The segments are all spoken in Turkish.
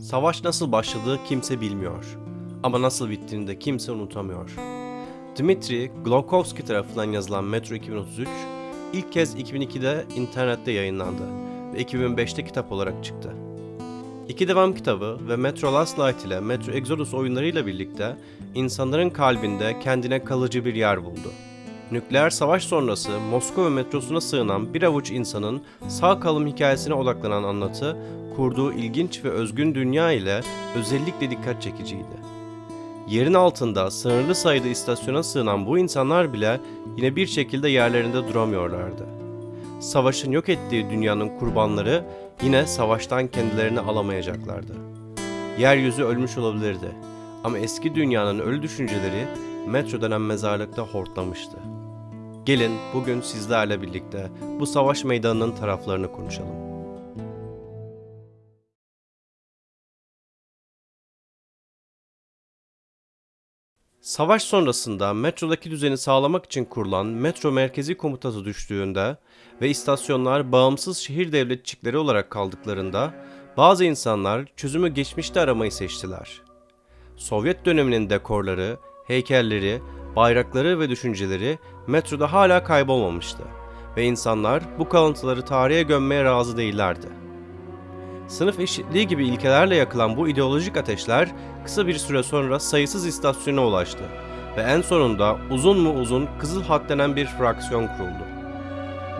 Savaş nasıl başladığı kimse bilmiyor. Ama nasıl bittiğini de kimse unutamıyor. Dmitri Glowkovsky tarafından yazılan Metro 2033 ilk kez 2002'de internette yayınlandı ve 2005'te kitap olarak çıktı. İki devam kitabı ve Metro Last Light ile Metro Exodus oyunlarıyla birlikte insanların kalbinde kendine kalıcı bir yer buldu. Nükleer savaş sonrası Moskova metrosuna sığınan bir avuç insanın sağ kalım hikayesine odaklanan anlatı, kurduğu ilginç ve özgün dünya ile özellikle dikkat çekiciydi. Yerin altında sınırlı sayıda istasyona sığınan bu insanlar bile yine bir şekilde yerlerinde duramıyorlardı. Savaşın yok ettiği dünyanın kurbanları yine savaştan kendilerini alamayacaklardı. Yeryüzü ölmüş olabilirdi ama eski dünyanın ölü düşünceleri metro denen mezarlıkta hortlamıştı. Gelin bugün sizlerle birlikte bu savaş meydanının taraflarını konuşalım. Savaş sonrasında metrodaki düzeni sağlamak için kurulan metro merkezi komutası düştüğünde ve istasyonlar bağımsız şehir devletçikleri olarak kaldıklarında bazı insanlar çözümü geçmişte aramayı seçtiler. Sovyet döneminin dekorları, heykelleri, bayrakları ve düşünceleri metroda hala kaybolmamıştı ve insanlar bu kalıntıları tarihe gömmeye razı değillerdi. Sınıf eşitliği gibi ilkelerle yakılan bu ideolojik ateşler kısa bir süre sonra sayısız istasyona ulaştı ve en sonunda uzun mu uzun Kızıl Hat denen bir fraksiyon kuruldu.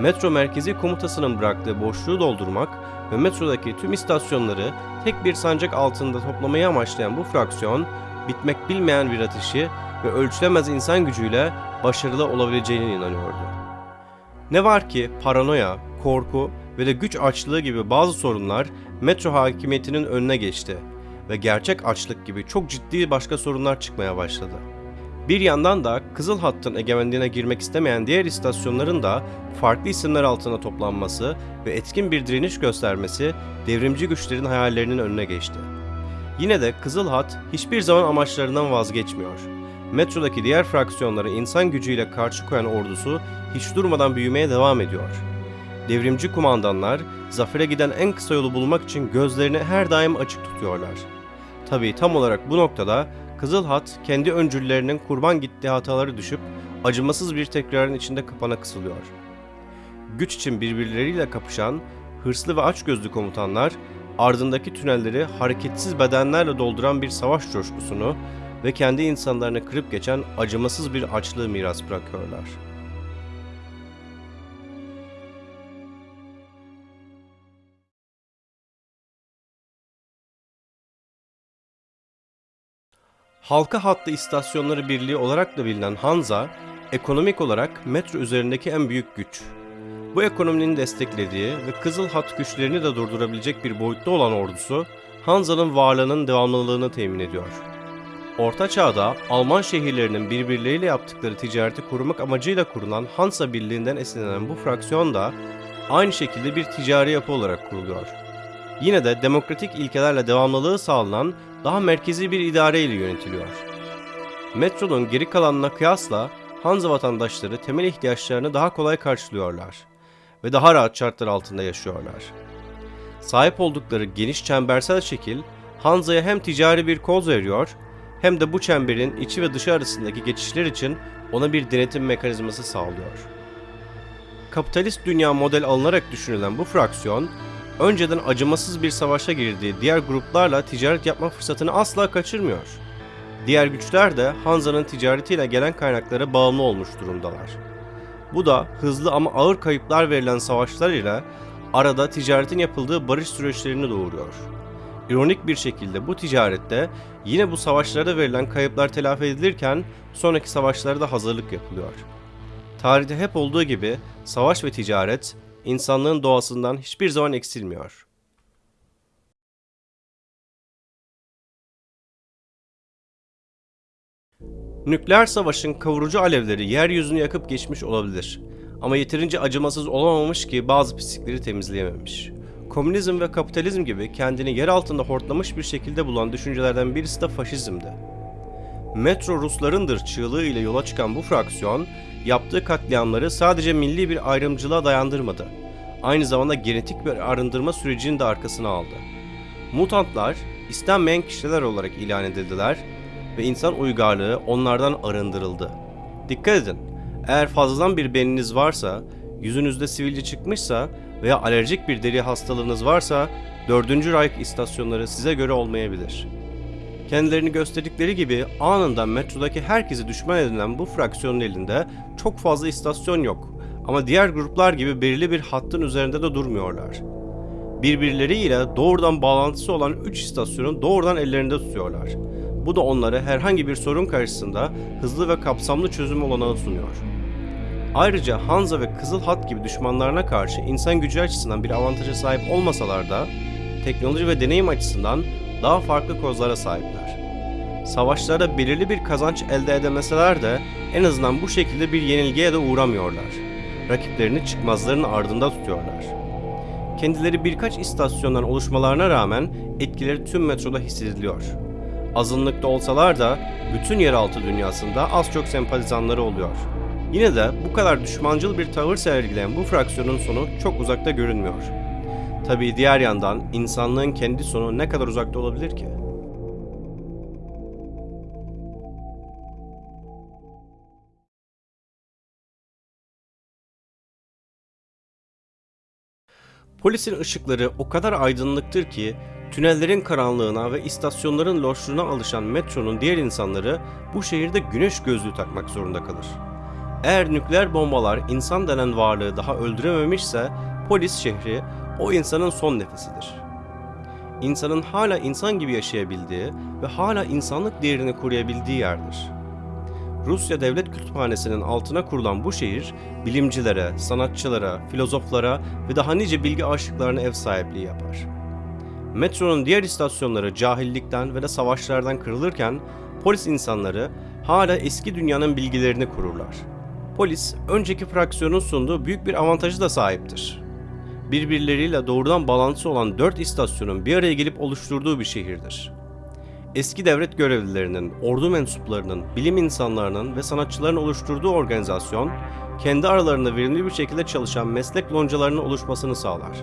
Metro merkezi komutasının bıraktığı boşluğu doldurmak ve metrodaki tüm istasyonları tek bir sancak altında toplamayı amaçlayan bu fraksiyon, bitmek bilmeyen bir ateşi ve ölçülemez insan gücüyle başarılı olabileceğine inanıyordu. Ne var ki paranoya, korku ve de güç açlığı gibi bazı sorunlar metro hakimiyetinin önüne geçti ve gerçek açlık gibi çok ciddi başka sorunlar çıkmaya başladı. Bir yandan da Kızıl Hatt'ın egemenliğine girmek istemeyen diğer istasyonların da farklı isimler altında toplanması ve etkin bir direniş göstermesi devrimci güçlerin hayallerinin önüne geçti. Yine de Kızıl Hat hiçbir zaman amaçlarından vazgeçmiyor. Metrodaki diğer fraksiyonları insan gücüyle karşı koyan ordusu hiç durmadan büyümeye devam ediyor. Devrimci kumandanlar zafere giden en kısa yolu bulmak için gözlerini her daim açık tutuyorlar. Tabii tam olarak bu noktada Kızıl Hat kendi öncüllerinin kurban gittiği hataları düşüp acımasız bir tekrarın içinde kapana kısılıyor. Güç için birbirleriyle kapışan hırslı ve açgözlü komutanlar ardındaki tünelleri hareketsiz bedenlerle dolduran bir savaş coşkusunu ve kendi insanlarını kırıp geçen acımasız bir açlığı miras bırakıyorlar. Halka hattı istasyonları birliği olarak da bilinen Hanza, ekonomik olarak metro üzerindeki en büyük güç. Bu ekonominin desteklediği ve Kızıl Hat güçlerini de durdurabilecek bir boyutta olan ordusu, Hanza'nın varlığının devamlılığını temin ediyor. Orta Çağ'da Alman şehirlerinin birbirleriyle yaptıkları ticareti korumak amacıyla kurulan Hansa Birliği'nden esinlenen bu fraksiyon da aynı şekilde bir ticari yapı olarak kuruluyor. Yine de demokratik ilkelerle devamlılığı sağlanan daha merkezi bir idare ile yönetiliyor. Metronun geri kalanına kıyasla Hanza vatandaşları temel ihtiyaçlarını daha kolay karşılıyorlar ve daha rahat şartlar altında yaşıyorlar. Sahip oldukları geniş çembersel şekil Hanza'ya hem ticari bir koz veriyor hem de bu çemberin içi ve dışı arasındaki geçişler için ona bir denetim mekanizması sağlıyor. Kapitalist dünya model alınarak düşünülen bu fraksiyon, önceden acımasız bir savaşa girdiği diğer gruplarla ticaret yapma fırsatını asla kaçırmıyor. Diğer güçler de Hanza'nın ticaretiyle gelen kaynaklara bağımlı olmuş durumdalar. Bu da hızlı ama ağır kayıplar verilen savaşlar ile arada ticaretin yapıldığı barış süreçlerini doğuruyor. İronik bir şekilde bu ticarette yine bu savaşlarda verilen kayıplar telafi edilirken sonraki savaşlara da hazırlık yapılıyor. Tarihte hep olduğu gibi savaş ve ticaret insanlığın doğasından hiçbir zaman eksilmiyor. Nükleer savaşın kavurucu alevleri yeryüzünü yakıp geçmiş olabilir. Ama yeterince acımasız olamamış ki bazı pislikleri temizleyememiş. Komünizm ve kapitalizm gibi kendini yer altında hortlamış bir şekilde bulan düşüncelerden birisi de faşizmdi. Metro Ruslarındır çığlığı ile yola çıkan bu fraksiyon, yaptığı katliamları sadece milli bir ayrımcılığa dayandırmadı. Aynı zamanda genetik bir arındırma sürecini de arkasına aldı. Mutantlar, istenmeyen kişiler olarak ilan edildiler ve insan uygarlığı onlardan arındırıldı. Dikkat edin, eğer fazladan bir beniniz varsa, yüzünüzde sivilce çıkmışsa veya alerjik bir deri hastalığınız varsa 4. Reich istasyonları size göre olmayabilir. Kendilerini gösterdikleri gibi anında metrodaki herkesi düşman edilen bu fraksiyonun elinde çok fazla istasyon yok ama diğer gruplar gibi belirli bir hattın üzerinde de durmuyorlar. Birbirleriyle doğrudan bağlantısı olan 3 istasyonu doğrudan ellerinde tutuyorlar. Bu da onlara herhangi bir sorun karşısında hızlı ve kapsamlı çözüm olanağı sunuyor. Ayrıca Hanza ve Kızıl Hat gibi düşmanlarına karşı insan gücü açısından bir avantaja sahip olmasalar da teknoloji ve deneyim açısından daha farklı kozlara sahipler. Savaşlarda belirli bir kazanç elde edemeseler de en azından bu şekilde bir yenilgiye de uğramıyorlar. Rakiplerini çıkmazların ardında tutuyorlar. Kendileri birkaç istasyondan oluşmalarına rağmen etkileri tüm metroda hissediliyor. Azınlıkta olsalar da bütün yeraltı dünyasında az çok sempatizanları oluyor. Yine de bu kadar düşmancıl bir tavır sergileyen bu fraksiyonun sonu çok uzakta görünmüyor. Tabii diğer yandan insanlığın kendi sonu ne kadar uzakta olabilir ki? Polisin ışıkları o kadar aydınlıktır ki tünellerin karanlığına ve istasyonların loşluğuna alışan metronun diğer insanları bu şehirde güneş gözlüğü takmak zorunda kalır. Eğer nükleer bombalar insan denen varlığı daha öldürememişse polis şehri o insanın son nefesidir. İnsanın hala insan gibi yaşayabildiği ve hala insanlık değerini koruyabildiği yerdir. Rusya Devlet Kütüphanesi'nin altına kurulan bu şehir, bilimcilere, sanatçılara, filozoflara ve daha nice bilgi aşıklarına ev sahipliği yapar. Metronun diğer istasyonları cahillikten ve de savaşlardan kırılırken, polis insanları hala eski dünyanın bilgilerini kururlar. Polis, önceki fraksiyonun sunduğu büyük bir avantajı da sahiptir. Birbirleriyle doğrudan bağlantısı olan dört istasyonun bir araya gelip oluşturduğu bir şehirdir eski devlet görevlilerinin, ordu mensuplarının, bilim insanlarının ve sanatçıların oluşturduğu organizasyon, kendi aralarında verimli bir şekilde çalışan meslek loncalarının oluşmasını sağlar.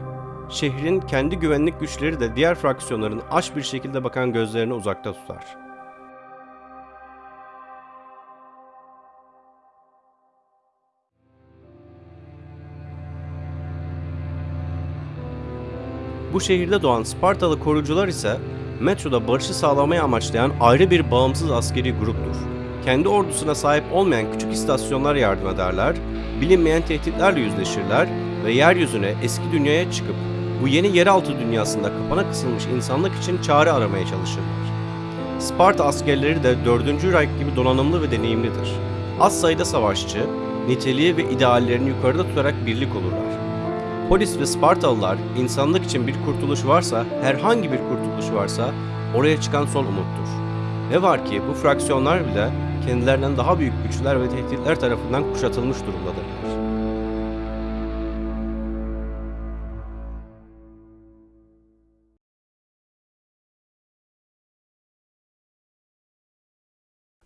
Şehrin kendi güvenlik güçleri de diğer fraksiyonların aç bir şekilde bakan gözlerini uzakta tutar. Bu şehirde doğan Spartalı korucular ise metroda barışı sağlamayı amaçlayan ayrı bir bağımsız askeri gruptur. Kendi ordusuna sahip olmayan küçük istasyonlar yardım ederler, bilinmeyen tehditlerle yüzleşirler ve yeryüzüne eski dünyaya çıkıp bu yeni yeraltı dünyasında kapana kısılmış insanlık için çare aramaya çalışırlar. Sparta askerleri de 4. Reich gibi donanımlı ve deneyimlidir. Az sayıda savaşçı, niteliği ve ideallerini yukarıda tutarak birlik olurlar. Polis ve Spartalılar insanlık için bir kurtuluş varsa, herhangi bir kurtuluş varsa oraya çıkan son umuttur. Ne var ki bu fraksiyonlar bile kendilerinden daha büyük güçler ve tehditler tarafından kuşatılmış durumdadırlar.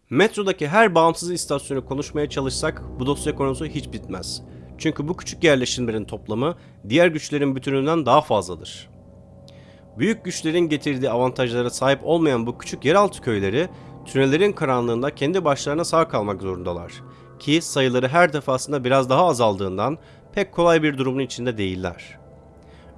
Metrodaki her bağımsız istasyonu konuşmaya çalışsak bu dosya konusu hiç bitmez. Çünkü bu küçük yerleşimlerin toplamı diğer güçlerin bütününden daha fazladır. Büyük güçlerin getirdiği avantajlara sahip olmayan bu küçük yeraltı köyleri tünellerin karanlığında kendi başlarına sağ kalmak zorundalar. Ki sayıları her defasında biraz daha azaldığından pek kolay bir durumun içinde değiller.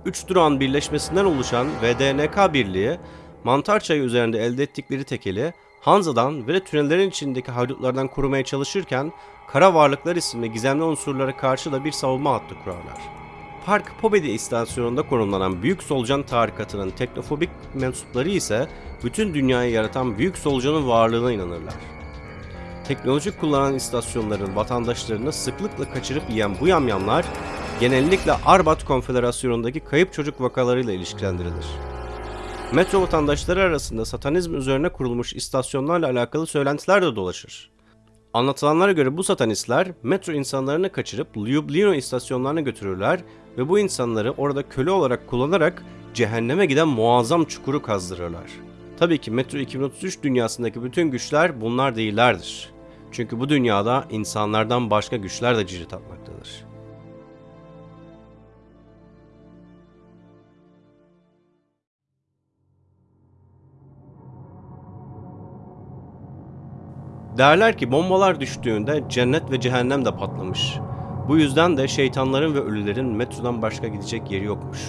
Üç durağın birleşmesinden oluşan VDNK birliği Mantar Çayı üzerinde elde ettikleri tekeli Hanza'dan ve tünellerin içindeki haydutlardan korumaya çalışırken Kara Varlıklar isimli gizemli unsurlara karşı da bir savunma hattı kurarlar. Park Pobedi istasyonunda konumlanan Büyük Solucan tarikatının teknofobik mensupları ise bütün dünyayı yaratan Büyük Solucan'ın varlığına inanırlar. Teknoloji kullanan istasyonların vatandaşlarını sıklıkla kaçırıp yiyen bu yamyamlar genellikle Arbat Konfederasyonu'ndaki kayıp çocuk vakalarıyla ilişkilendirilir. Metro vatandaşları arasında satanizm üzerine kurulmuş istasyonlarla alakalı söylentiler de dolaşır. Anlatılanlara göre bu satanistler metro insanlarını kaçırıp Ljubljana istasyonlarına götürürler ve bu insanları orada köle olarak kullanarak cehenneme giden muazzam çukuru kazdırırlar. Tabii ki Metro 2033 dünyasındaki bütün güçler bunlar değillerdir. Çünkü bu dünyada insanlardan başka güçler de cirit atmaktadır. Derler ki bombalar düştüğünde cennet ve cehennem de patlamış. Bu yüzden de şeytanların ve ölülerin metrodan başka gidecek yeri yokmuş.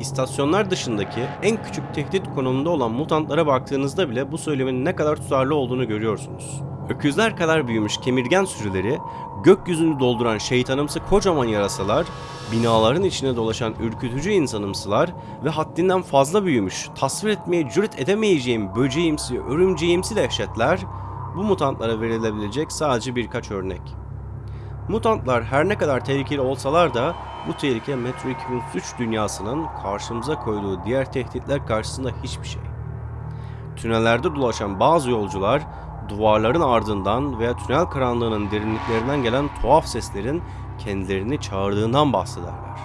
İstasyonlar dışındaki en küçük tehdit konumunda olan mutantlara baktığınızda bile bu söylemin ne kadar tutarlı olduğunu görüyorsunuz. Öküzler kadar büyümüş kemirgen sürüleri, gökyüzünü dolduran şeytanımsı kocaman yarasalar, binaların içine dolaşan ürkütücü insanımsılar ve haddinden fazla büyümüş, tasvir etmeye cüret edemeyeceğim böceğimsi, örümceğimsi dehşetler, bu mutantlara verilebilecek sadece birkaç örnek. Mutantlar her ne kadar tehlikeli olsalar da bu tehlike Metro 2003 dünyasının karşımıza koyduğu diğer tehditler karşısında hiçbir şey. Tünellerde dolaşan bazı yolcular duvarların ardından veya tünel karanlığının derinliklerinden gelen tuhaf seslerin kendilerini çağırdığından bahsederler.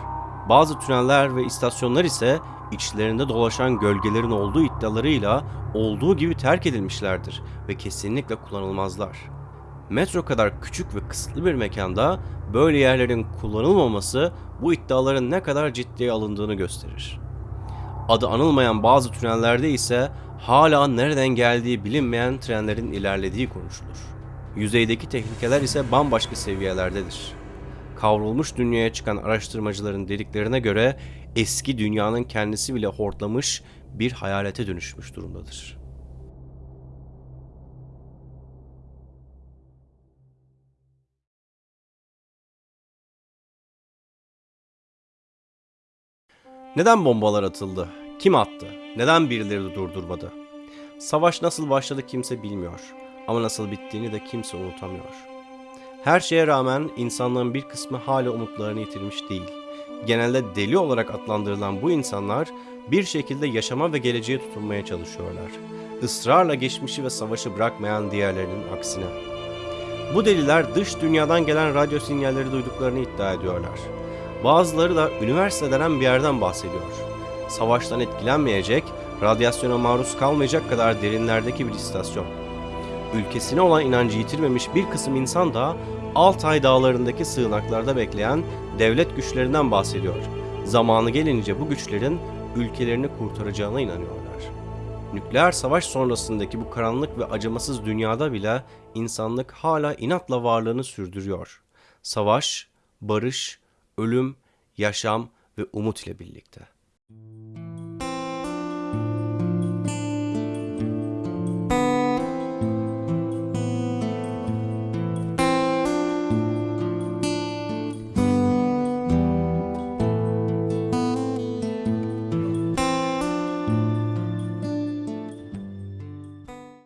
Bazı tüneller ve istasyonlar ise içlerinde dolaşan gölgelerin olduğu iddialarıyla olduğu gibi terk edilmişlerdir ve kesinlikle kullanılmazlar. Metro kadar küçük ve kısıtlı bir mekanda böyle yerlerin kullanılmaması bu iddiaların ne kadar ciddiye alındığını gösterir. Adı anılmayan bazı tünellerde ise hala nereden geldiği bilinmeyen trenlerin ilerlediği konuşulur. Yüzeydeki tehlikeler ise bambaşka seviyelerdedir. Kavrulmuş dünyaya çıkan araştırmacıların dediklerine göre eski dünyanın kendisi bile hortlamış bir hayalete dönüşmüş durumdadır. Neden bombalar atıldı? Kim attı? Neden birileri durdurmadı? Savaş nasıl başladı kimse bilmiyor. Ama nasıl bittiğini de kimse unutamıyor. Her şeye rağmen insanlığın bir kısmı hala umutlarını yitirmiş değil. Genelde deli olarak adlandırılan bu insanlar bir şekilde yaşama ve geleceğe tutunmaya çalışıyorlar. Israrla geçmişi ve savaşı bırakmayan diğerlerinin aksine. Bu deliler dış dünyadan gelen radyo sinyalleri duyduklarını iddia ediyorlar. Bazıları da üniversite denen bir yerden bahsediyor. Savaştan etkilenmeyecek, radyasyona maruz kalmayacak kadar derinlerdeki bir istasyon. Ülkesine olan inancı yitirmemiş bir kısım insan da Altay dağlarındaki sığınaklarda bekleyen devlet güçlerinden bahsediyor. Zamanı gelince bu güçlerin ülkelerini kurtaracağına inanıyorlar. Nükleer savaş sonrasındaki bu karanlık ve acımasız dünyada bile insanlık hala inatla varlığını sürdürüyor. Savaş, barış, ölüm, yaşam ve umut ile birlikte.